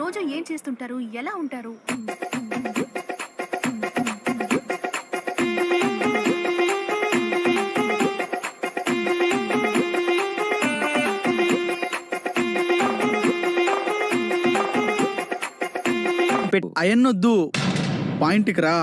రోజు ఏం చేస్తుంటారు? ఎలా ఉంటారు? అయన్నొద్దు పాయింట్కి రా.